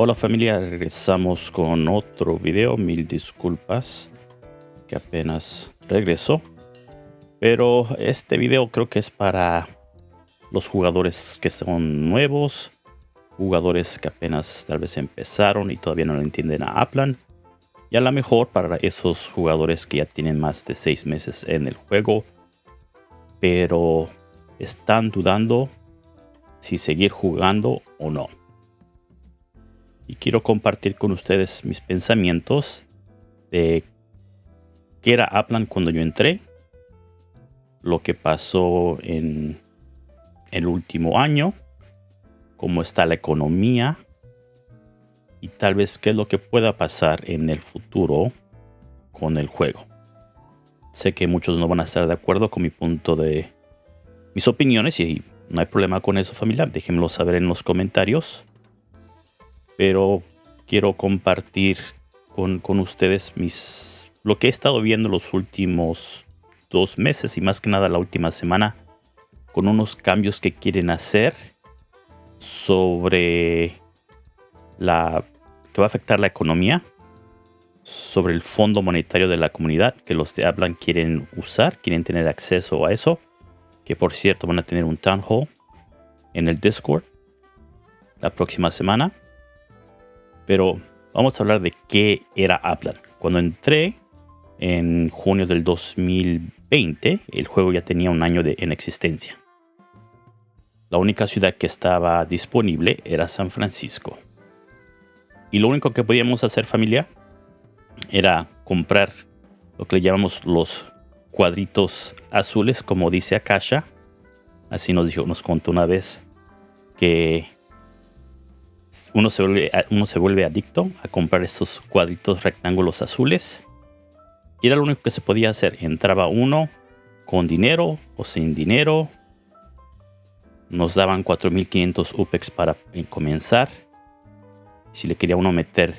Hola familia, regresamos con otro video. Mil disculpas que apenas regresó. Pero este video creo que es para los jugadores que son nuevos. Jugadores que apenas tal vez empezaron y todavía no lo entienden a Aplan. Y a lo mejor para esos jugadores que ya tienen más de 6 meses en el juego. Pero están dudando si seguir jugando o no y quiero compartir con ustedes mis pensamientos de qué era Aplan cuando yo entré, lo que pasó en el último año, cómo está la economía y tal vez qué es lo que pueda pasar en el futuro con el juego. Sé que muchos no van a estar de acuerdo con mi punto de mis opiniones y no hay problema con eso familia, déjenmelo saber en los comentarios pero quiero compartir con, ustedes mis lo que he estado viendo los últimos dos meses y más que nada la última semana con unos cambios que quieren hacer sobre la que va a afectar la economía sobre el fondo monetario de la comunidad que los de hablan quieren usar quieren tener acceso a eso que por cierto van a tener un town hall en el discord la próxima semana pero vamos a hablar de qué era Aplan. Cuando entré en junio del 2020, el juego ya tenía un año de, en existencia. La única ciudad que estaba disponible era San Francisco. Y lo único que podíamos hacer familia era comprar lo que le llamamos los cuadritos azules, como dice Akasha. Así nos dijo, nos contó una vez que uno se, vuelve, uno se vuelve adicto a comprar estos cuadritos rectángulos azules. Y era lo único que se podía hacer. Entraba uno con dinero o sin dinero. Nos daban 4.500 UPEX para comenzar. Si le quería uno meter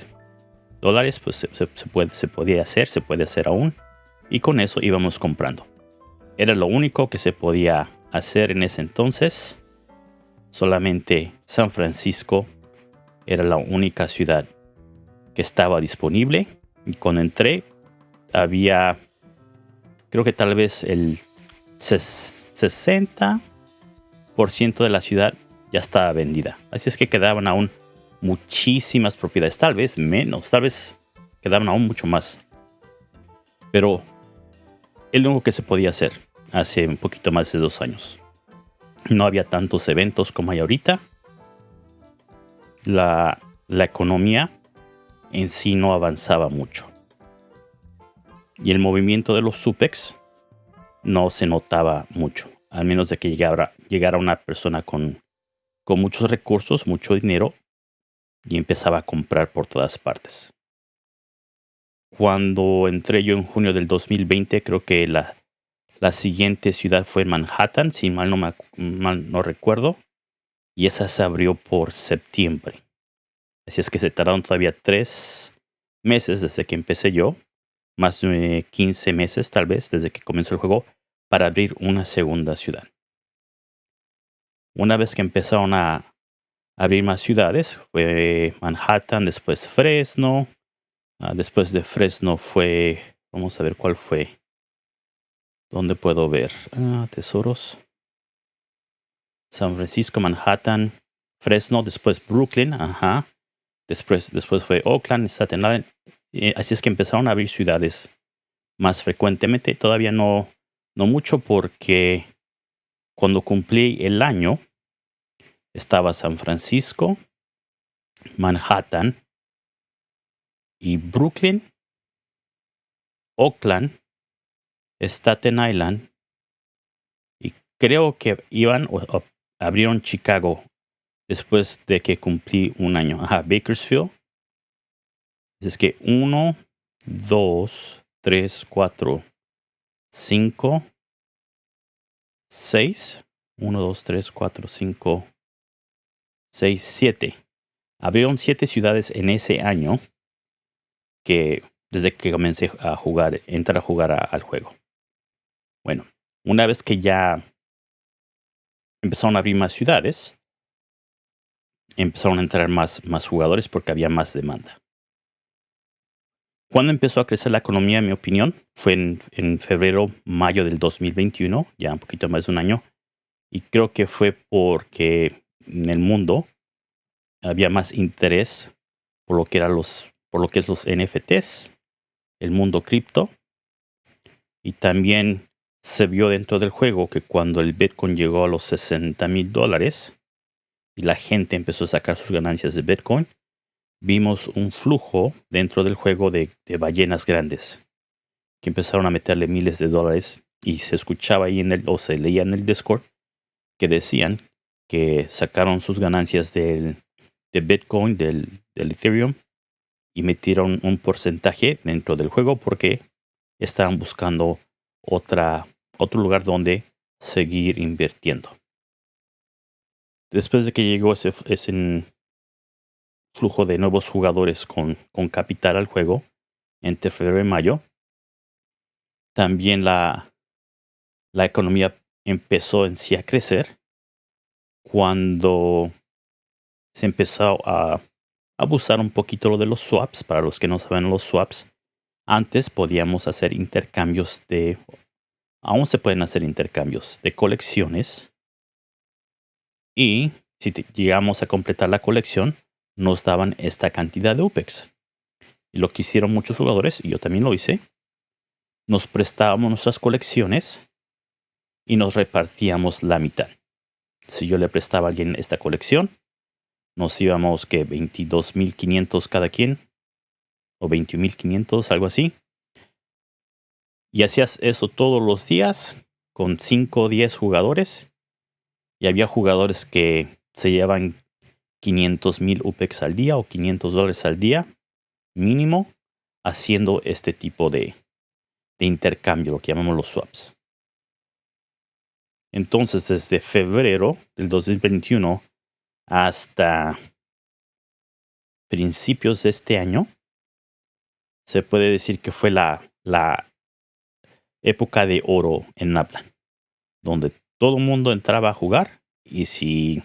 dólares, pues se, puede, se podía hacer, se puede hacer aún. Y con eso íbamos comprando. Era lo único que se podía hacer en ese entonces. Solamente San Francisco era la única ciudad que estaba disponible. Y cuando entré, había, creo que tal vez el 60% de la ciudad ya estaba vendida. Así es que quedaban aún muchísimas propiedades, tal vez menos, tal vez quedaban aún mucho más. Pero es lo único que se podía hacer hace un poquito más de dos años. No había tantos eventos como hay ahorita la, economía en sí no avanzaba mucho. Y el movimiento de los SUPEX no se notaba mucho, al menos de que llegara, una persona con, con muchos recursos, mucho dinero, y empezaba a comprar por todas partes. Cuando entré yo en junio del 2020, creo que la, la siguiente ciudad fue Manhattan, si mal no, mal no recuerdo y esa se abrió por septiembre. Así es que se tardaron todavía tres meses desde que empecé yo, más de 15 meses tal vez desde que comenzó el juego, para abrir una segunda ciudad. Una vez que empezaron a abrir más ciudades, fue Manhattan, después Fresno, ah, después de Fresno fue, vamos a ver cuál fue. ¿Dónde puedo ver? Ah, tesoros. San Francisco, Manhattan, Fresno, después Brooklyn, ajá. Después, después fue Oakland, Staten Island. así es que empezaron a abrir ciudades más frecuentemente. Todavía no, no mucho porque cuando cumplí el año estaba San Francisco, Manhattan y Brooklyn, Oakland, Staten Island y creo que iban abrieron Chicago después de que cumplí un año. Ajá, Bakersfield. Es que 1, 2, 3, 4, 5, 6. 1, 2, 3, 4, 5, 6, 7. Abrieron 7 ciudades en ese año que desde que comencé a jugar, entrar a jugar al juego. Bueno, una vez que ya empezaron a abrir más ciudades. empezaron a entrar más, más jugadores porque había más demanda. Cuando empezó a crecer la economía, en mi opinión, fue en, en, febrero, mayo del 2021, ya un poquito más de un año. Y creo que fue porque en el mundo había más interés por lo que eran los, por lo que es los NFTs, el mundo cripto. Y también se vio dentro del juego que cuando el Bitcoin llegó a los 60 mil dólares y la gente empezó a sacar sus ganancias de Bitcoin, vimos un flujo dentro del juego de, ballenas grandes que empezaron a meterle miles de dólares y se escuchaba ahí en el, o se leía en el Discord que decían que sacaron sus ganancias del, de Bitcoin, del, del Ethereum, y metieron un porcentaje dentro del juego porque estaban buscando otra, otro lugar donde seguir invirtiendo. Después de que llegó ese, flujo de nuevos jugadores con, capital al juego entre febrero y mayo, también la economía empezó en sí a crecer cuando se empezó a abusar un poquito lo de los swaps. Para los que no saben los swaps, antes podíamos hacer intercambios de... Aún se pueden hacer intercambios de colecciones. Y si llegamos a completar la colección, nos daban esta cantidad de UPEX. Y lo que hicieron muchos jugadores, y yo también lo hice, nos prestábamos nuestras colecciones y nos repartíamos la mitad. Si yo le prestaba a alguien esta colección, nos íbamos que 22.500 cada quien, o 21.500, algo así. Y hacías eso todos los días con 5 o 10 jugadores. Y había jugadores que se llevaban 500 mil UPEX al día o 500 dólares al día mínimo haciendo este tipo de, de intercambio, lo que llamamos los swaps. Entonces, desde febrero del 2021 hasta principios de este año, se puede decir que fue la época de oro en Naplan, donde todo el mundo entraba a jugar y si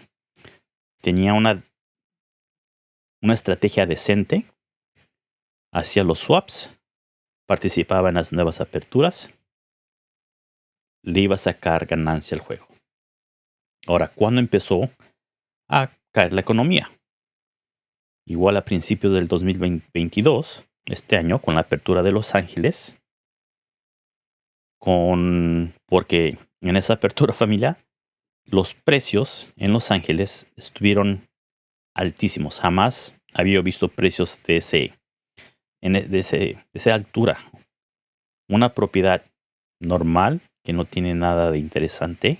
tenía una, una estrategia decente, hacía los swaps, participaba en las nuevas aperturas le iba a sacar ganancia al juego. Ahora, ¿cuándo empezó a caer la economía? Igual a principios del 2022, este año, con la apertura de Los Ángeles, con porque en esa apertura familiar los precios en Los Ángeles estuvieron altísimos. Jamás había visto precios de ese, e, de, ese, de esa altura. Una propiedad normal que no tiene nada de interesante,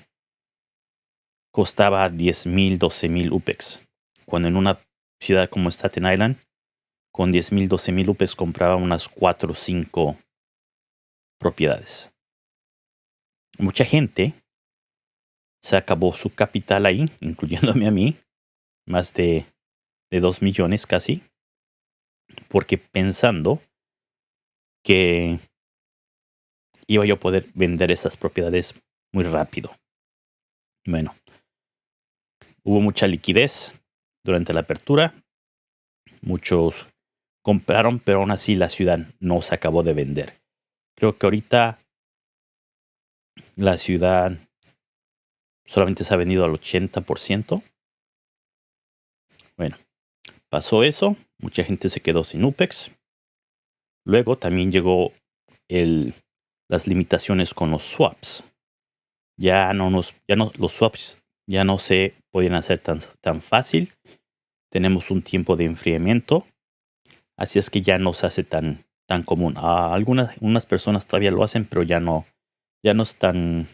costaba 10 mil, 12 mil UPEX. Cuando en una ciudad como Staten Island, con 10 mil, 12 mil UPEX compraba unas 4 o 5 propiedades. Mucha gente se acabó su capital ahí, incluyéndome a mí, más de, de 2 millones casi, porque pensando que iba yo a poder vender esas propiedades muy rápido. Bueno, hubo mucha liquidez durante la apertura. Muchos compraron, pero aún así la ciudad no se acabó de vender. Creo que ahorita la ciudad solamente se ha vendido al 80%. Bueno, pasó eso. Mucha gente se quedó sin UPEX. Luego también llegó el las limitaciones con los swaps. Ya no nos, ya no, los swaps ya no se pueden hacer tan, tan fácil. Tenemos un tiempo de enfriamiento. Así es que ya no se hace tan, tan común. Ah, algunas unas personas todavía lo hacen, pero ya no, ya no es tan.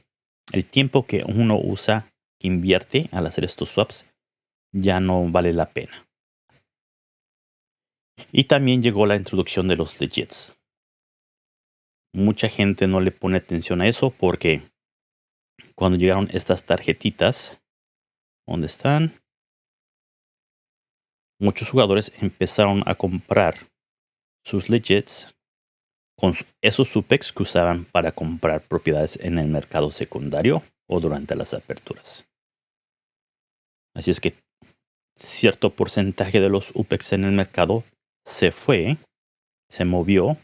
El tiempo que uno usa, que invierte al hacer estos swaps, ya no vale la pena. Y también llegó la introducción de los legits mucha gente no le pone atención a eso porque cuando llegaron estas tarjetitas, ¿dónde están? Muchos jugadores empezaron a comprar sus legits con esos supex que usaban para comprar propiedades en el mercado secundario o durante las aperturas. Así es que cierto porcentaje de los UPEX en el mercado se fue, se movió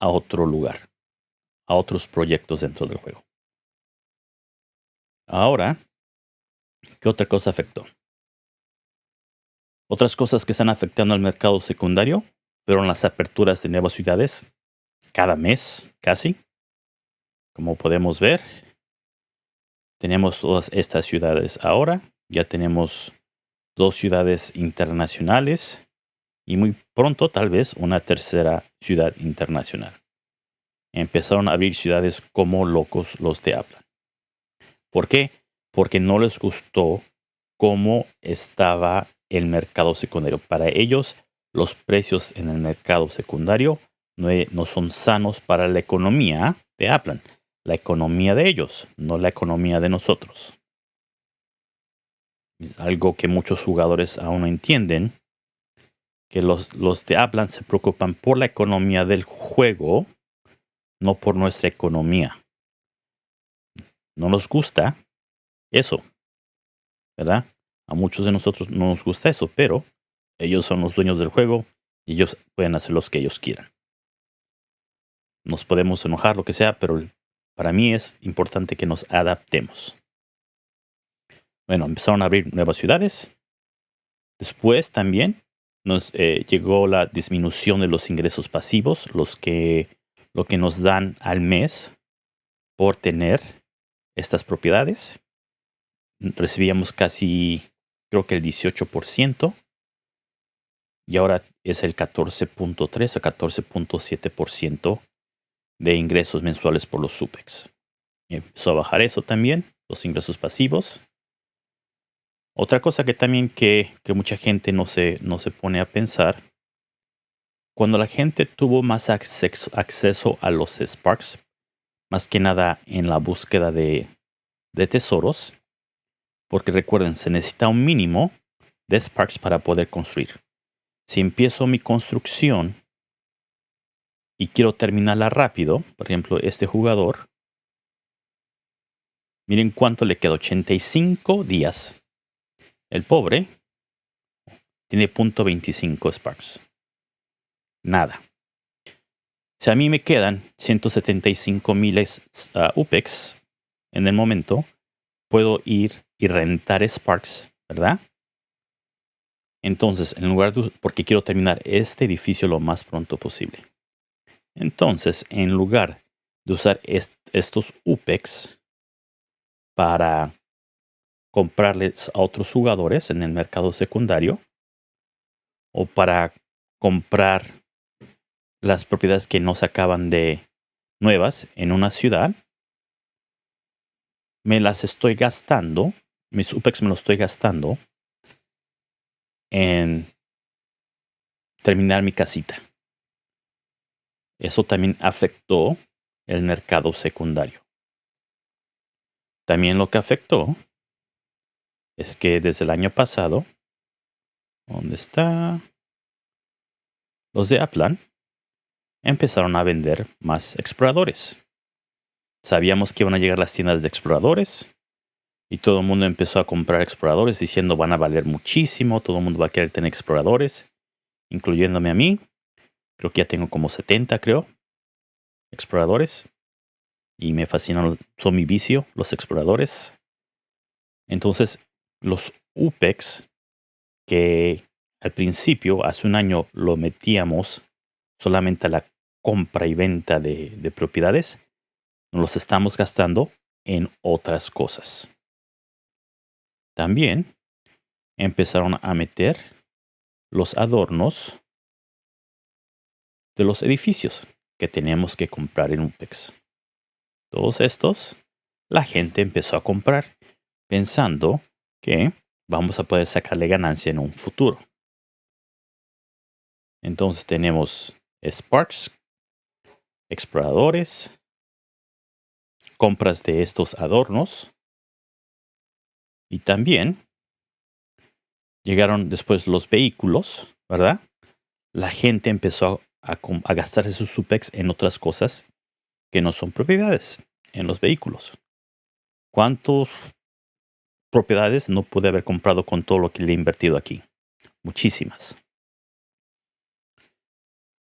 a otro lugar, a otros proyectos dentro del juego. Ahora, ¿qué otra cosa afectó? Otras cosas que están afectando al mercado secundario fueron las aperturas de nuevas ciudades cada mes, casi. Como podemos ver, tenemos todas estas ciudades ahora. Ya tenemos dos ciudades internacionales y muy pronto tal vez una tercera ciudad internacional. Empezaron a abrir ciudades como locos los de habla. ¿Por qué? Porque no les gustó cómo estaba el mercado secundario. Para ellos, los precios en el mercado secundario no, son sanos para la economía de Apple. La economía de ellos, no la economía de nosotros. Algo que muchos jugadores aún no entienden, que los, los de Apple se preocupan por la economía del juego, no por nuestra economía. No nos gusta eso, ¿verdad? A muchos de nosotros no nos gusta eso, pero ellos son los dueños del juego y ellos pueden hacer lo que ellos quieran. Nos podemos enojar, lo que sea, pero para mí es importante que nos adaptemos. Bueno, empezaron a abrir nuevas ciudades. Después también nos eh, llegó la disminución de los ingresos pasivos, los que, lo que nos dan al mes por tener estas propiedades. Recibíamos casi, creo que el 18%, y ahora es el 14.3 o 14.7% de ingresos mensuales por los SUPEX. Empezó a bajar eso también, los ingresos pasivos. Otra cosa que también que, mucha gente no se, no se pone a pensar, cuando la gente tuvo más acceso, acceso a los Sparks, más que nada en la búsqueda de, de tesoros, porque recuerden, se necesita un mínimo de Sparks para poder construir. Si empiezo mi construcción y quiero terminarla rápido, por ejemplo, este jugador, miren cuánto le queda, 85 días. El pobre tiene .25 Sparks. Nada. Si a mí me quedan 175 miles uh, UPEX en el momento, puedo ir y rentar Sparks, ¿verdad? Entonces, en lugar de, porque quiero terminar este edificio lo más pronto posible. Entonces, en lugar de usar estos UPEX para comprarles a otros jugadores en el mercado secundario o para comprar las propiedades que no se acaban de nuevas en una ciudad, me las estoy gastando, mis UPEX me los estoy gastando en terminar mi casita. Eso también afectó el mercado secundario. También lo que afectó es que desde el año pasado, ¿dónde está? Los de Aplan empezaron a vender más exploradores. Sabíamos que iban a llegar las tiendas de exploradores y todo el mundo empezó a comprar exploradores diciendo van a valer muchísimo, todo el mundo va a querer tener exploradores, incluyéndome a mí. Creo que ya tengo como 70, creo, exploradores. Y me fascinan, son mi vicio, los exploradores. Entonces, los UPEX, que al principio, hace un año, lo metíamos solamente a la compra y venta de, de propiedades, los estamos gastando en otras cosas. También empezaron a meter los adornos de los edificios que tenemos que comprar en UPEX. Todos estos, la gente empezó a comprar pensando que vamos a poder sacarle ganancia en un futuro. Entonces tenemos Sparks, exploradores, compras de estos adornos y también llegaron después los vehículos, ¿verdad? La gente empezó a, gastarse sus SUPEX en otras cosas que no son propiedades, en los vehículos. ¿Cuántos propiedades no pude haber comprado con todo lo que le he invertido aquí. Muchísimas.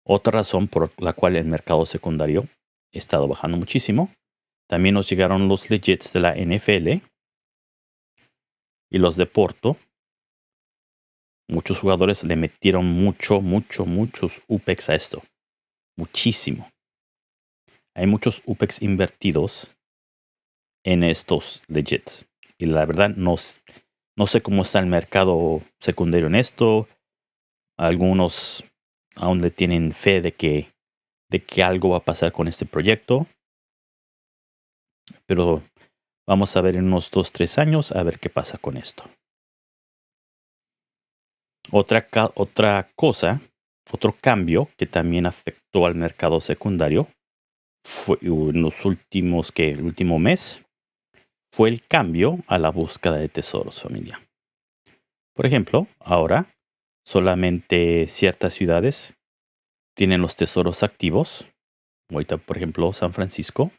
Otra razón por la cual el mercado secundario ha estado bajando muchísimo. También nos llegaron los legits de la NFL y los de Porto. Muchos jugadores le metieron mucho, mucho, muchos UPEX a esto. Muchísimo. Hay muchos UPEX invertidos en estos legits. Y la verdad no, no sé cómo está el mercado secundario en esto. Algunos aún le tienen fe de que, de que algo va a pasar con este proyecto. Pero vamos a ver en unos 2, 3 años a ver qué pasa con esto. Otra, otra cosa, otro cambio que también afectó al mercado secundario fue en los últimos, que el último mes, fue el cambio a la búsqueda de tesoros familia. Por ejemplo, ahora solamente ciertas ciudades tienen los tesoros activos. Ahorita, por ejemplo, San Francisco.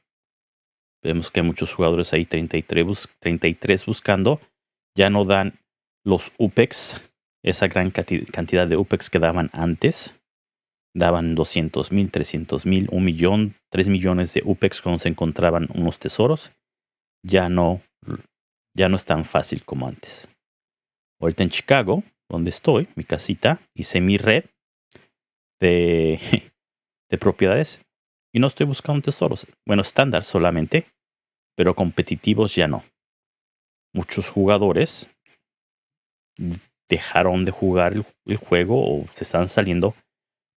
Vemos que hay muchos jugadores ahí, 33, 33 buscando. Ya no dan los UPEX, esa gran cantidad de UPEX que daban antes daban 200 mil, 300 mil, un millón, 3 millones de UPEX cuando se encontraban unos tesoros, ya no, ya no es tan fácil como antes. Ahorita en Chicago, donde estoy, mi casita, hice mi red de, de propiedades y no estoy buscando tesoros. Bueno, estándar solamente, pero competitivos ya no. Muchos jugadores dejaron de jugar el juego o se están saliendo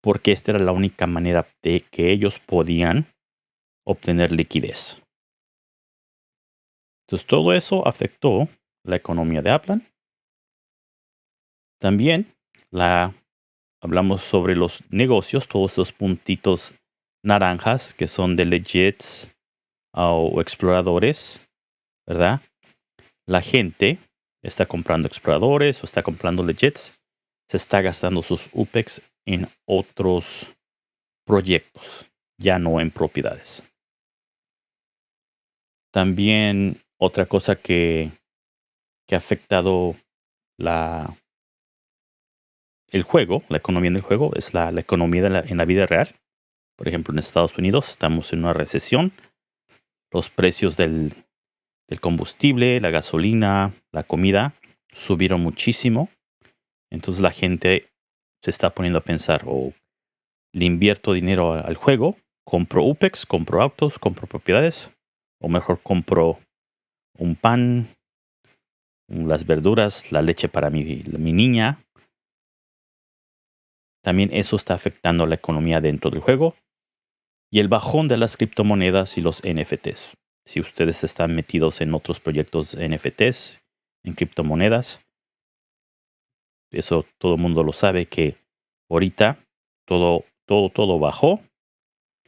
porque esta era la única manera de que ellos podían obtener liquidez. Entonces todo eso afectó la economía de Aplan. También la, hablamos sobre los negocios, todos los puntitos naranjas que son de legits ah, o exploradores, ¿verdad? La gente está comprando exploradores o está comprando legits, se está gastando sus UPEX en otros proyectos, ya no en propiedades. También otra cosa que, que ha afectado la, el juego, la economía del juego, es la, economía en la vida real. Por ejemplo, en Estados Unidos estamos en una recesión. Los precios del, del combustible, la gasolina, la comida subieron muchísimo. Entonces la gente se está poniendo a pensar o le invierto dinero al juego, compro UPEX, compro autos, compro propiedades, o mejor compro un pan, las verduras, la leche para mi, mi niña. También eso está afectando la economía dentro del juego y el bajón de las criptomonedas y los NFTs. Si ustedes están metidos en otros proyectos NFTs, en criptomonedas, eso todo el mundo lo sabe que ahorita todo, todo, todo bajó,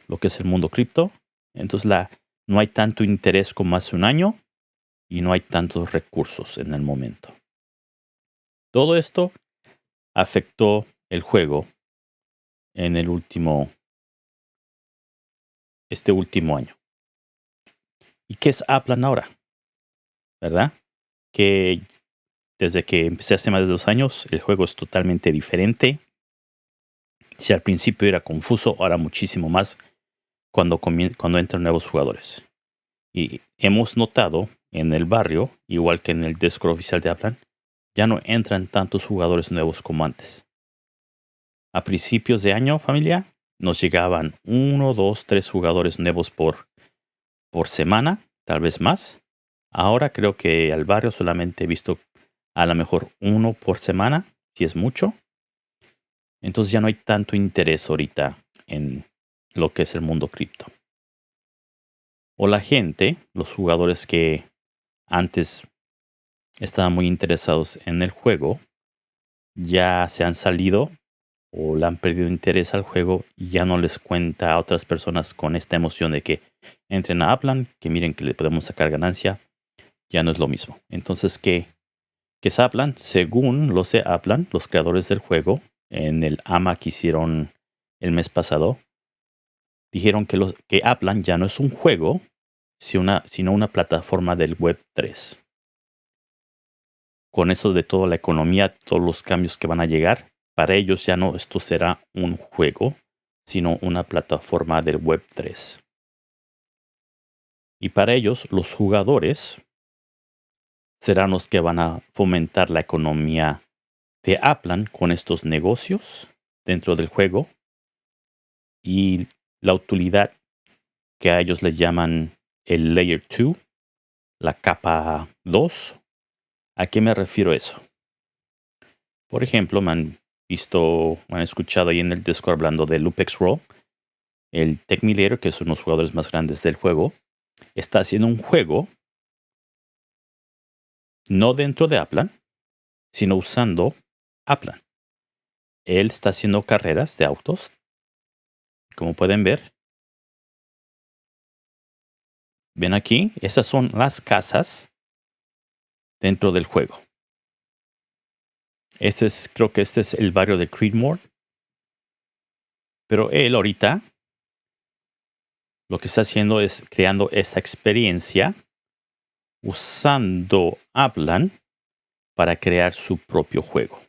lo que es el mundo cripto. Entonces la, no hay tanto interés como hace un año y no hay tantos recursos en el momento. Todo esto afectó el juego en el último, este último año. ¿Y qué es Aplan ahora? ¿Verdad? Que desde que empecé hace más de dos años, el juego es totalmente diferente. Si al principio era confuso, ahora muchísimo más cuando, cuando entran nuevos jugadores. Y hemos notado en el barrio, igual que en el Discord oficial de Aplan, ya no entran tantos jugadores nuevos como antes. A principios de año, familia, nos llegaban uno, dos, tres jugadores nuevos por, por semana, tal vez más. Ahora creo que al barrio solamente he visto a lo mejor uno por semana, si es mucho. Entonces ya no hay tanto interés ahorita en lo que es el mundo cripto. O la gente, los jugadores que antes estaban muy interesados en el juego, ya se han salido o le han perdido interés al juego y ya no les cuenta a otras personas con esta emoción de que entren a Aplan, que miren que le podemos sacar ganancia, ya no es lo mismo. Entonces, ¿qué, que Zaplan, según lo se Aplan, los creadores del juego, en el AMA que hicieron el mes pasado, dijeron que, los, que Aplan ya no es un juego, sino una, sino una plataforma del Web 3. con eso de toda la economía, todos los cambios que van a llegar, para ellos ya no esto será un juego, sino una plataforma del Web 3. Y para ellos, los jugadores serán los que van a fomentar la economía de Aplan con estos negocios dentro del juego y la utilidad que a ellos les llaman el Layer 2, la capa 2. ¿A qué me refiero eso? Por ejemplo, me han visto, me han escuchado ahí en el Discord hablando de Lupex Roll. El Tech que es uno de los jugadores más grandes del juego, está haciendo un juego no dentro de Aplan, sino usando Aplan. Él está haciendo carreras de autos. Como pueden ver, ven aquí, esas son las casas dentro del juego. Este es, creo que este es el barrio de Creedmoor. Pero él ahorita lo que está haciendo es creando esa experiencia usando Aplan para crear su propio juego.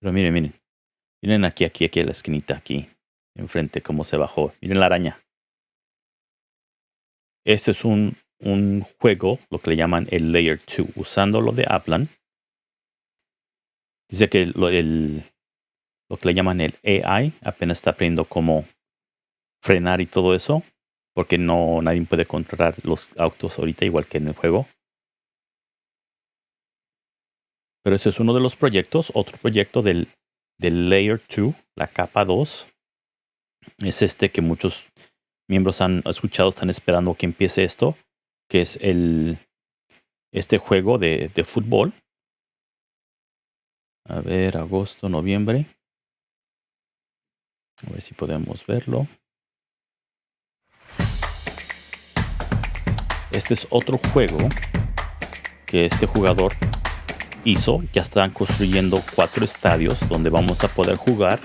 Pero miren, miren. Miren aquí, aquí, aquí, la esquinita, aquí. Enfrente, cómo se bajó. Miren la araña. Este es un, un juego, lo que le llaman el Layer 2, usando lo de Aplan. Dice que el, lo que le llaman el AI apenas está aprendiendo cómo frenar y todo eso. Porque no nadie puede controlar los autos ahorita, igual que en el juego. Pero ese es uno de los proyectos. Otro proyecto del, del Layer 2, la capa 2, es este que muchos miembros han escuchado, están esperando que empiece esto, que es el este juego de, de fútbol. A ver, agosto, noviembre. A ver si podemos verlo. Este es otro juego que este jugador hizo. Ya están construyendo cuatro estadios donde vamos a poder jugar.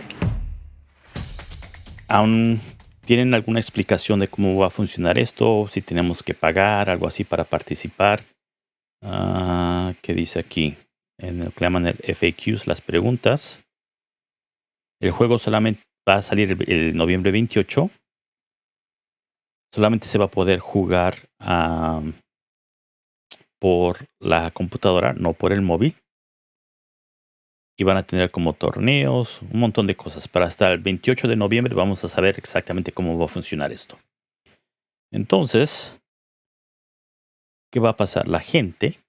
Aún tienen alguna explicación de cómo va a funcionar esto, si tenemos que pagar, algo así para participar. Uh, ¿Qué dice aquí? En el que llaman el FAQs, las preguntas. El juego solamente va a salir el, noviembre 28. Solamente se va a poder jugar por la computadora, no por el móvil. Y van a tener como torneos, un montón de cosas. Para hasta el 28 de noviembre vamos a saber exactamente cómo va a funcionar esto. Entonces, ¿qué va a pasar? La gente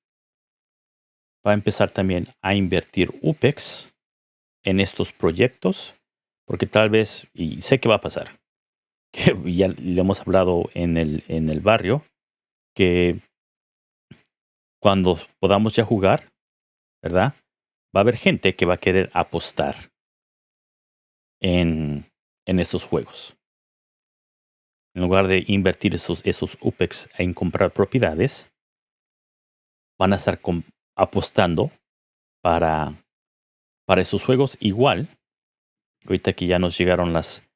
va a empezar también a invertir UPEX en estos proyectos, porque tal vez, y sé que va a pasar, que ya le hemos hablado en el, en el barrio, que cuando podamos ya jugar, ¿verdad? Va a haber gente que va a querer apostar en, en estos juegos. En lugar de invertir esos, esos UPEX en comprar propiedades, van a estar apostando para, para esos juegos igual. Ahorita que ya nos llegaron las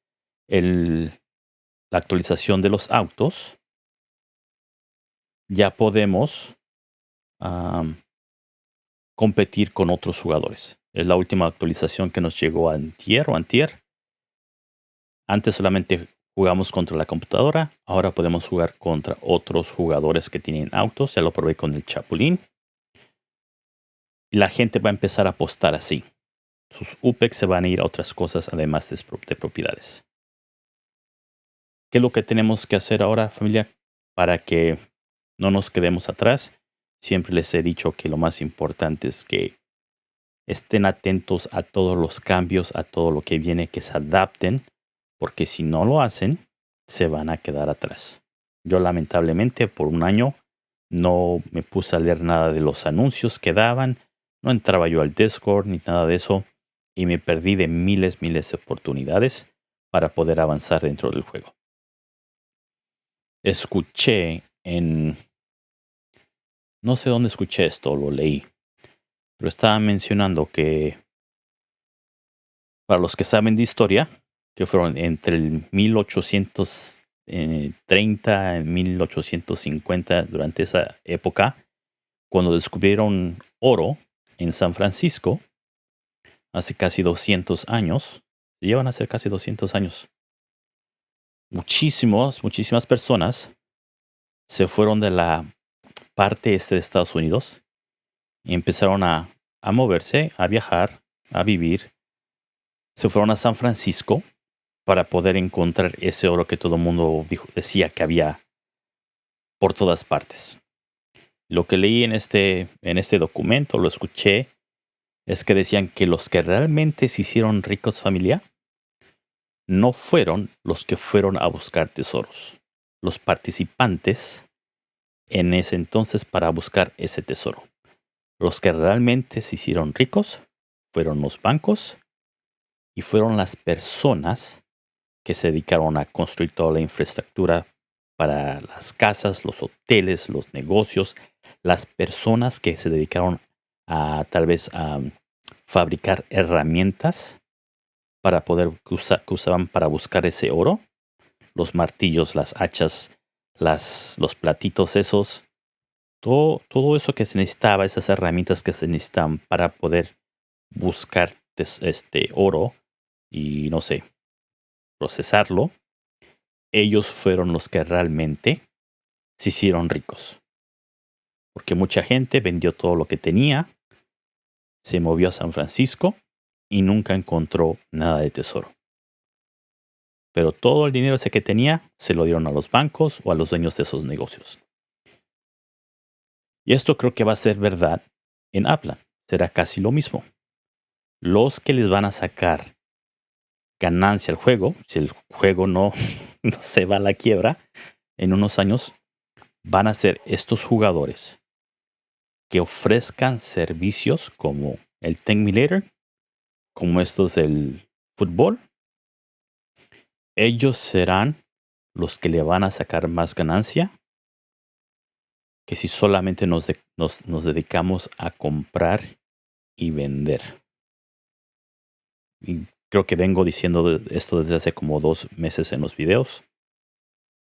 el, la actualización de los autos, ya podemos competir con otros jugadores. Es la última actualización que nos llegó a antier o antier. Antes solamente jugamos contra la computadora, ahora podemos jugar contra otros jugadores que tienen autos. Ya lo probé con el Chapulín. Y la gente va a empezar a apostar así. Sus UPEX se van a ir a otras cosas además de, de propiedades. ¿Qué es lo que tenemos que hacer ahora, familia? Para que no nos quedemos atrás Siempre les he dicho que lo más importante es que estén atentos a todos los cambios, a todo lo que viene, que se adapten, porque si no lo hacen, se van a quedar atrás. Yo lamentablemente por un año no me puse a leer nada de los anuncios que daban, no entraba yo al Discord ni nada de eso y me perdí de miles, miles de oportunidades para poder avanzar dentro del juego. Escuché en no sé dónde escuché esto, lo leí. Pero estaba mencionando que para los que saben de historia, que fueron entre el 1830 y 1850, durante esa época, cuando descubrieron oro en San Francisco, hace casi 200 años, llevan a ser casi 200 años, muchísimos, muchísimas personas se fueron de la parte este de Estados Unidos y empezaron a, a moverse, a viajar, a vivir. Se fueron a San Francisco para poder encontrar ese oro que todo el mundo decía que había por todas partes. Lo que leí en este, en este documento, lo escuché, es que decían que los que realmente se hicieron ricos familia no fueron los que fueron a buscar tesoros. Los participantes en ese entonces para buscar ese tesoro. Los que realmente se hicieron ricos fueron los bancos y fueron las personas que se dedicaron a construir toda la infraestructura para las casas, los hoteles, los negocios, las personas que se dedicaron a tal vez a fabricar herramientas para poder que, usaban para buscar ese oro, los martillos, las hachas, las, los platitos esos, todo, todo eso que se necesitaba, esas herramientas que se necesitan para poder buscar este oro y no sé, procesarlo, ellos fueron los que realmente se hicieron ricos. Porque mucha gente vendió todo lo que tenía, se movió a San Francisco y nunca encontró nada de tesoro. Pero todo el dinero ese que tenía se lo dieron a los bancos o a los dueños de esos negocios. Y esto creo que va a ser verdad en Apple. Será casi lo mismo. Los que les van a sacar ganancia al juego, si el juego no, se va a la quiebra en unos años, van a ser estos jugadores que ofrezcan servicios como el Ten Later, como estos del fútbol. Ellos serán los que le van a sacar más ganancia que si solamente nos, nos dedicamos a comprar y vender. Creo que vengo diciendo esto desde hace como dos meses en los videos.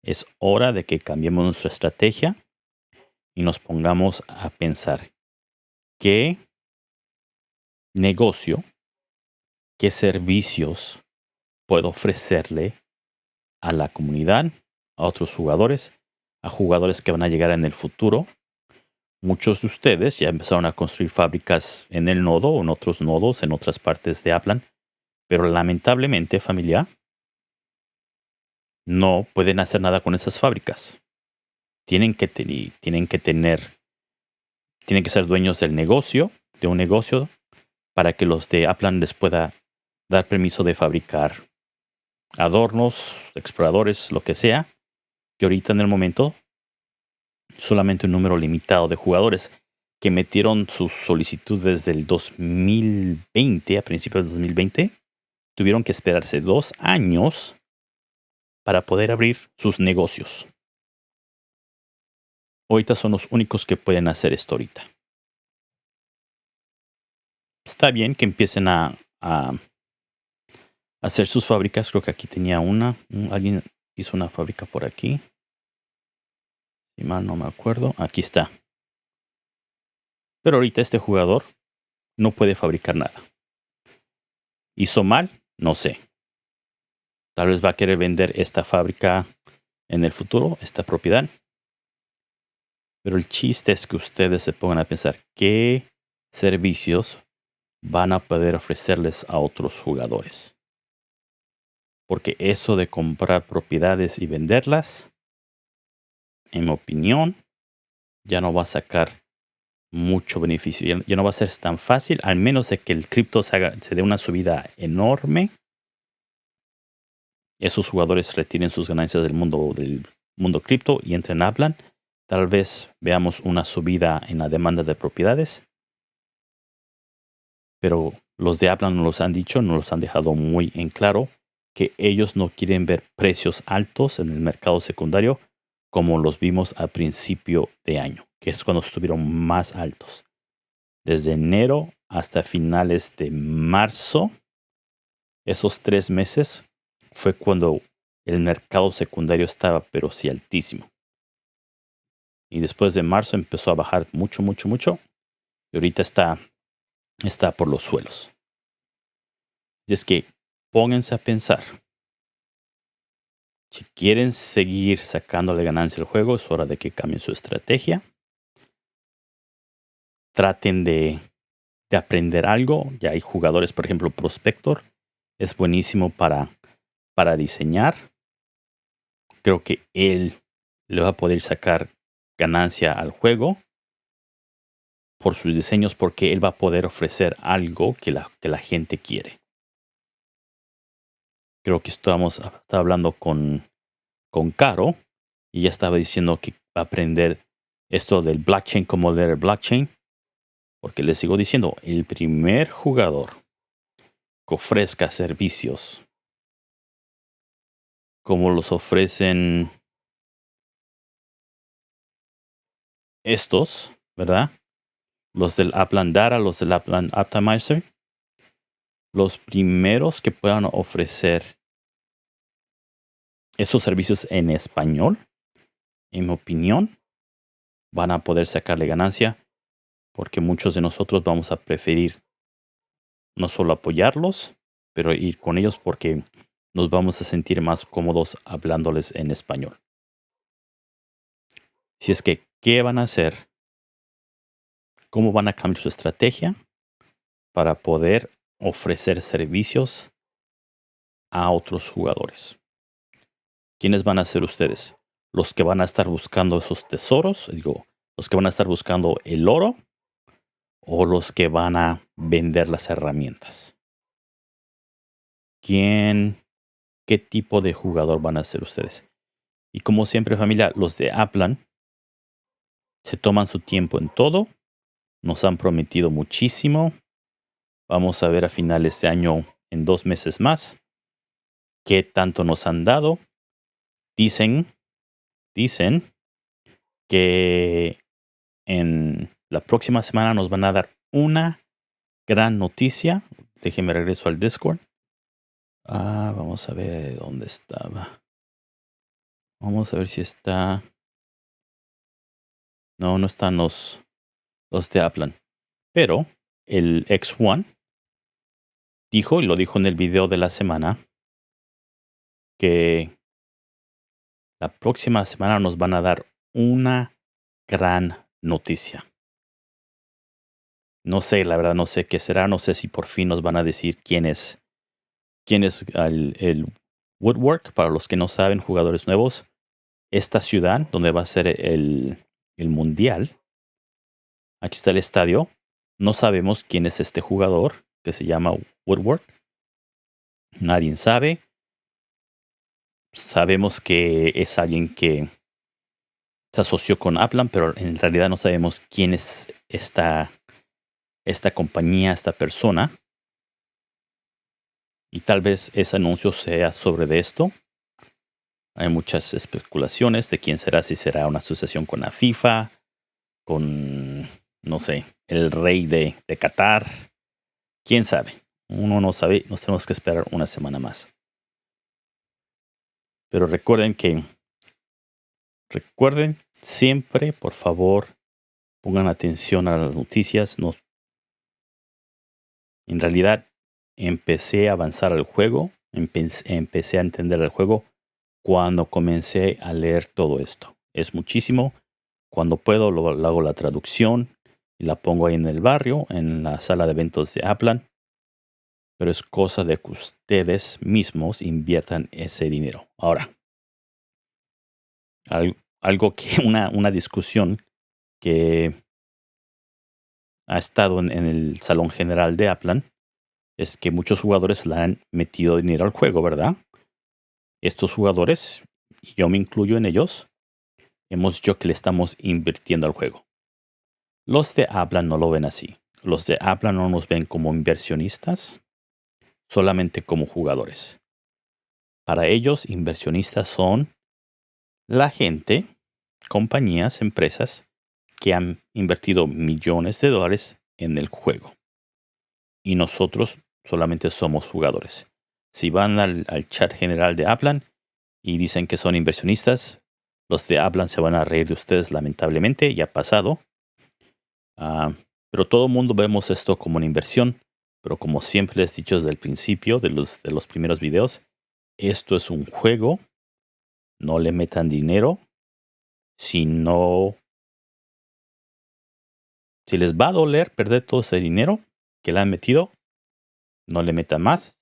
Es hora de que cambiemos nuestra estrategia y nos pongamos a pensar qué negocio, qué servicios puedo ofrecerle a la comunidad, a otros jugadores, a jugadores que van a llegar en el futuro. Muchos de ustedes ya empezaron a construir fábricas en el nodo o en otros nodos en otras partes de Aplan pero lamentablemente, familia, no pueden hacer nada con esas fábricas. Tienen que, tienen que tener, tienen que ser dueños del negocio, de un negocio, para que los de Aplan les pueda dar permiso de fabricar adornos, exploradores, lo que sea. Y ahorita en el momento, solamente un número limitado de jugadores que metieron sus solicitudes desde el 2020, a principios del 2020, tuvieron que esperarse dos años para poder abrir sus negocios. Ahorita son los únicos que pueden hacer esto ahorita. Está bien que empiecen a, hacer sus fábricas. Creo que aquí tenía una. Alguien hizo una fábrica por aquí. Si mal no me acuerdo. Aquí está. Pero ahorita este jugador no puede fabricar nada. Hizo mal, no sé. Tal vez va a querer vender esta fábrica en el futuro, esta propiedad. Pero el chiste es que ustedes se pongan a pensar qué servicios van a poder ofrecerles a otros jugadores. Porque eso de comprar propiedades y venderlas, en mi opinión, ya no va a sacar mucho beneficio. Ya, no va a ser tan fácil, al menos de que el cripto se, dé una subida enorme. Esos jugadores retiren sus ganancias del mundo del mundo cripto y entren a Aplan. Tal vez veamos una subida en la demanda de propiedades. Pero los de Aplan no los han dicho, no los han dejado muy en claro que ellos no quieren ver precios altos en el mercado secundario como los vimos a principio de año que es cuando estuvieron más altos. Desde enero hasta finales de marzo, esos tres meses fue cuando el mercado secundario estaba, pero sí altísimo. Y después de marzo empezó a bajar mucho, mucho, mucho. Y ahorita está, está por los suelos. Y es que pónganse a pensar. Si quieren seguir sacándole ganancia al juego, es hora de que cambien su estrategia. Traten de, de aprender algo. Ya hay jugadores, por ejemplo, Prospector. Es buenísimo para, para diseñar. Creo que él le va a poder sacar ganancia al juego por sus diseños porque él va a poder ofrecer algo que la, que la gente quiere. Creo que estamos hablando con, con Caro y ya estaba diciendo que va a aprender esto del blockchain como leer blockchain. Porque le sigo diciendo, el primer jugador que ofrezca servicios como los ofrecen estos, ¿verdad? Los del Upland Data, los del Upland Optimizer. Los primeros que puedan ofrecer esos servicios en español, en mi opinión, van a poder sacarle ganancia porque muchos de nosotros vamos a preferir no solo apoyarlos, pero ir con ellos porque nos vamos a sentir más cómodos hablándoles en español. Si es que qué van a hacer, cómo van a cambiar su estrategia para poder ofrecer servicios a otros jugadores. ¿Quiénes van a ser ustedes? Los que van a estar buscando esos tesoros, digo, los que van a estar buscando el oro o los que van a vender las herramientas. ¿Quién, qué tipo de jugador van a ser ustedes? Y como siempre familia, los de Aplan se toman su tiempo en todo. Nos han prometido muchísimo. Vamos a ver a finales de año, en dos meses más, qué tanto nos han dado. Dicen, dicen que en la próxima semana nos van a dar una gran noticia. Déjenme regreso al Discord. Ah, vamos a ver dónde estaba. Vamos a ver si está. No, no están los, los de Aplan. Pero el X1 dijo, y lo dijo en el video de la semana, que la próxima semana nos van a dar una gran noticia. No sé, la verdad no sé qué será, no sé si por fin nos van a decir quién es, quién es el, Woodwork, para los que no saben, jugadores nuevos. Esta ciudad donde va a ser el, el Mundial. Aquí está el estadio. No sabemos quién es este jugador que se llama Woodward. Nadie sabe. Sabemos que es alguien que se asoció con Aplan, pero en realidad no sabemos quién es esta, esta compañía, esta persona. Y tal vez ese anuncio sea sobre de esto. Hay muchas especulaciones de quién será, si será una asociación con la FIFA, con, no sé, el rey de, de Qatar. ¿Quién sabe? Uno no sabe, nos tenemos que esperar una semana más. Pero recuerden que, recuerden siempre, por favor, pongan atención a las noticias. No, en realidad, empecé a avanzar al juego, empecé a entender el juego cuando comencé a leer todo esto. Es muchísimo. Cuando puedo, lo, hago la traducción y la pongo ahí en el barrio, en la sala de eventos de Aplan. Pero es cosa de que ustedes mismos inviertan ese dinero. Ahora, algo que, una, una discusión que ha estado en, en, el salón general de Aplan es que muchos jugadores le han metido dinero al juego, ¿verdad? estos jugadores, yo me incluyo en ellos, hemos dicho que le estamos invirtiendo al juego. Los de habla no lo ven así. Los de habla no nos ven como inversionistas, solamente como jugadores. Para ellos, inversionistas son la gente, compañías, empresas que han invertido millones de dólares en el juego. Y nosotros solamente somos jugadores. Si van al, chat general de Aplan y dicen que son inversionistas, Los de hablan se van a reír de ustedes, lamentablemente, ya ha pasado. Ah, pero todo el mundo vemos esto como una inversión. Pero como siempre les he dicho desde el principio de los, primeros videos, esto es un juego. No le metan dinero. Si no... Si les va a doler perder todo ese dinero que le han metido, no le metan más.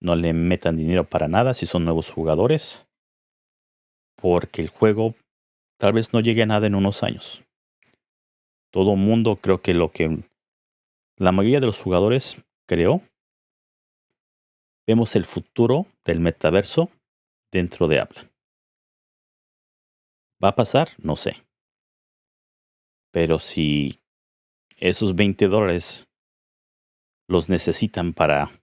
No le metan dinero para nada si son nuevos jugadores. Porque el juego tal vez no llegue a nada en unos años. Todo mundo creo que lo que la mayoría de los jugadores creo vemos el futuro del metaverso dentro de Apple. ¿Va a pasar? No sé. Pero si esos 20 dólares los necesitan para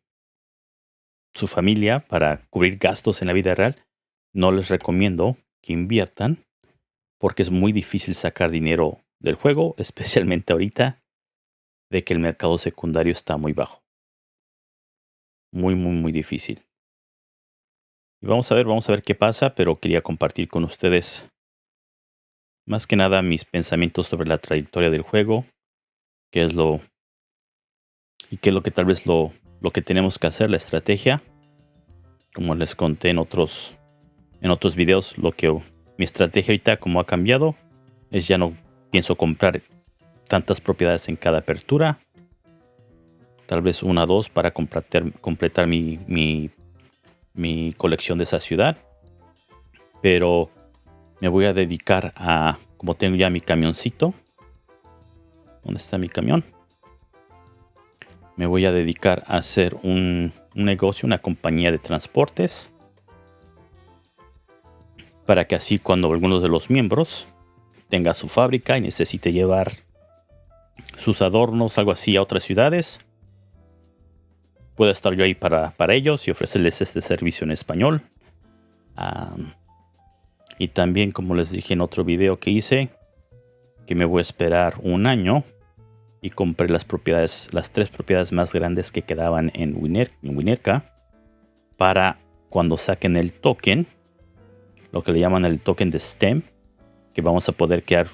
su familia, para cubrir gastos en la vida real, no les recomiendo que inviertan porque es muy difícil sacar dinero del juego, especialmente ahorita de que el mercado secundario está muy bajo. Muy, muy, muy difícil. Y vamos a ver, vamos a ver qué pasa, pero quería compartir con ustedes más que nada mis pensamientos sobre la trayectoria del juego, qué es lo y qué es lo que tal vez lo, lo que tenemos que hacer, la estrategia. Como les conté en otros en otros videos, lo que mi estrategia ahorita como ha cambiado es ya no pienso comprar tantas propiedades en cada apertura. Tal vez una o dos para completar, mi, mi colección de esa ciudad. Pero me voy a dedicar a, como tengo ya mi camioncito. ¿Dónde está mi camión? Me voy a dedicar a hacer un, un negocio, una compañía de transportes. Para que así cuando algunos de los miembros tenga su fábrica y necesite llevar sus adornos, algo así, a otras ciudades, pueda estar yo ahí para, para ellos y ofrecerles este servicio en español. y también, como les dije en otro video que hice, que me voy a esperar un año y compré las propiedades, las tres propiedades más grandes que quedaban en, en Winerka para cuando saquen el token, lo que le llaman el token de STEM, que vamos a poder crear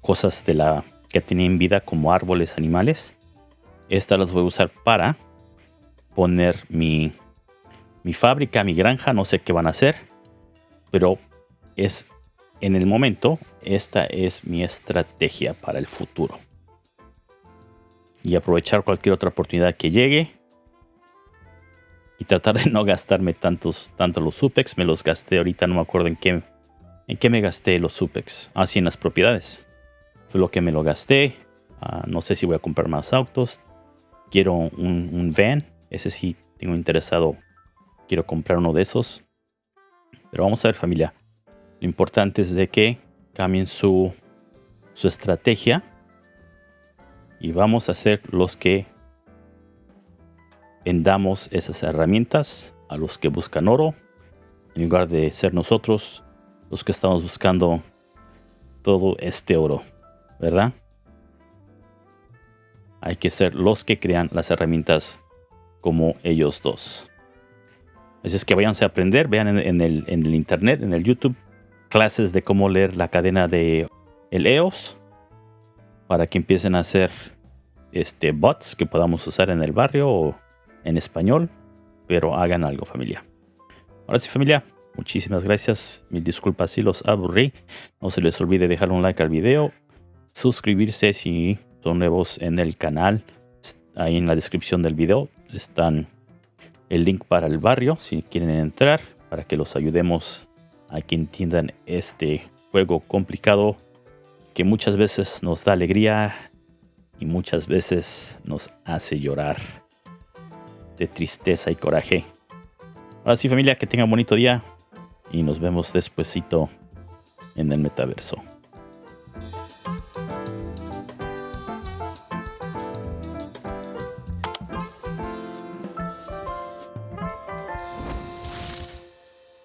cosas de la que tienen vida como árboles, animales. Estas las voy a usar para poner mi, mi fábrica, mi granja, no sé qué van a hacer, pero es en el momento, esta es mi estrategia para el futuro. Y aprovechar cualquier otra oportunidad que llegue. Y tratar de no gastarme tantos, tanto los SUPEX. Me los gasté ahorita, no me acuerdo en qué, en qué me gasté los SUPEX. Así ah, en las propiedades. Fue lo que me lo gasté. Ah, no sé si voy a comprar más autos. Quiero un, van. Ese sí tengo interesado. Quiero comprar uno de esos. Pero vamos a ver familia. Lo importante es de que cambien su, su estrategia. Y vamos a ser los que vendamos esas herramientas a los que buscan oro. En lugar de ser nosotros los que estamos buscando todo este oro. ¿Verdad? Hay que ser los que crean las herramientas como ellos dos. Así es que váyanse a aprender, vean en, el, en el internet, en el YouTube, clases de cómo leer la cadena de el EOS para que empiecen a hacer este bots que podamos usar en el barrio o en español, pero hagan algo familia. Ahora sí familia, muchísimas gracias, mil disculpas si los aburrí, no se les olvide dejar un like al video, suscribirse si son nuevos en el canal, ahí en la descripción del video están el link para el barrio si quieren entrar para que los ayudemos a que entiendan este juego complicado que muchas veces nos da alegría y muchas veces nos hace llorar de tristeza y coraje. Ahora sí familia, que tengan bonito día y nos vemos despuesito en el metaverso.